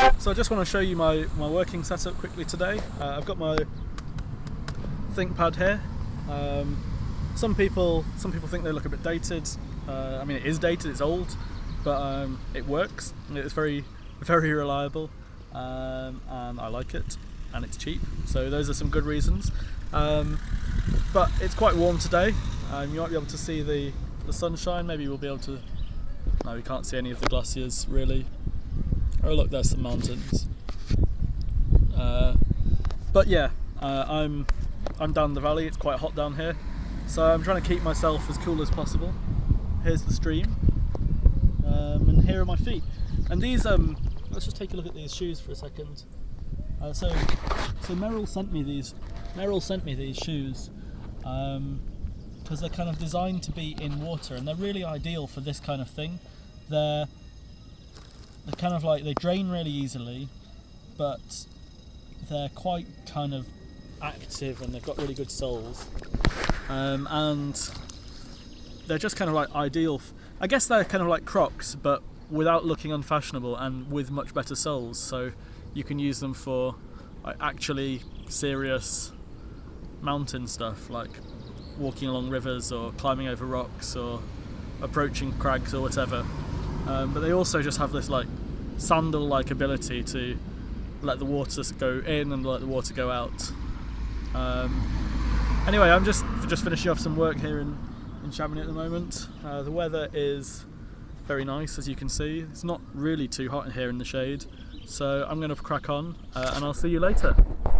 So I just want to show you my, my working setup quickly today. Uh, I've got my ThinkPad here. Um, some people some people think they look a bit dated. Uh, I mean it is dated, it's old, but um, it works. It's very very reliable um, and I like it and it's cheap. So those are some good reasons. Um, but it's quite warm today. Um, you might be able to see the, the sunshine. Maybe we'll be able to. No, we can't see any of the glaciers really. Oh look, there's some mountains. Uh, but yeah, uh, I'm I'm down the valley. It's quite hot down here, so I'm trying to keep myself as cool as possible. Here's the stream, um, and here are my feet. And these, um, let's just take a look at these shoes for a second. Uh, so, so Merrell sent me these. Merrell sent me these shoes because um, they're kind of designed to be in water, and they're really ideal for this kind of thing. They're they're kind of like they drain really easily, but they're quite kind of active and they've got really good soles. Um, and they're just kind of like ideal. I guess they're kind of like Crocs, but without looking unfashionable and with much better soles. So you can use them for like, actually serious mountain stuff, like walking along rivers or climbing over rocks or approaching crags or whatever. Um, but they also just have this like sandal-like ability to let the water go in and let the water go out. Um, anyway, I'm just just finishing off some work here in, in Chamonix at the moment. Uh, the weather is very nice, as you can see. It's not really too hot here in the shade, so I'm going to crack on, uh, and I'll see you later.